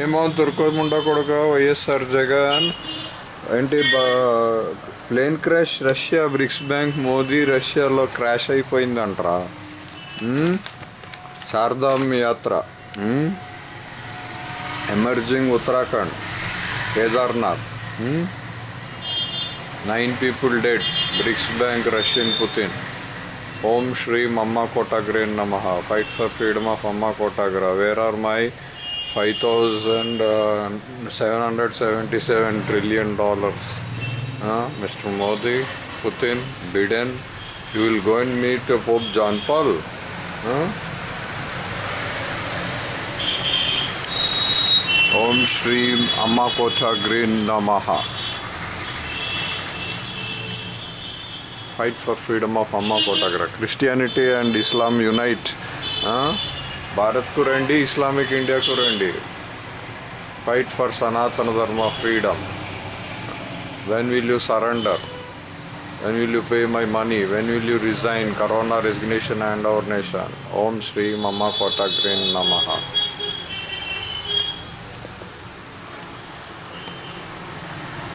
ఏమో తుర్కోముండ కొడుక వైఎస్ఆర్ జగన్ ఏంటి plane crash Russia BRICS bank Modi రష్యాలో క్రాష్ అయిపోయిందంటరా. శారదాం యాత్ర. Emerging Uttarakhand Kedarnath. Nine people dead BRICS bank Russian Putin. Om Shri మమ్మ కోటాగ్రే నమ. ఫైట్ ఫర్ ఫ్రీడమ్ ఆఫ్ అమ్మ కోటాగ్ర. Where are my five thousand seven hundred seventy seven trillion dollars mister Modi Putin Biden you will go and meet Pope John Paul Om Shri అమ్మ కోటాగ్రే నమ fight for freedom of అమ్మ కోటాగ్ర Christianity and Islam unite భారత్కు రండి Islamic ఇండియాకు రండి. Fight for Sanatana Dharma freedom when will you surrender when will you pay my money when will you resign corona resignation and our nation Om Shri మమ్మ కోటాగ్రీన్ నమహా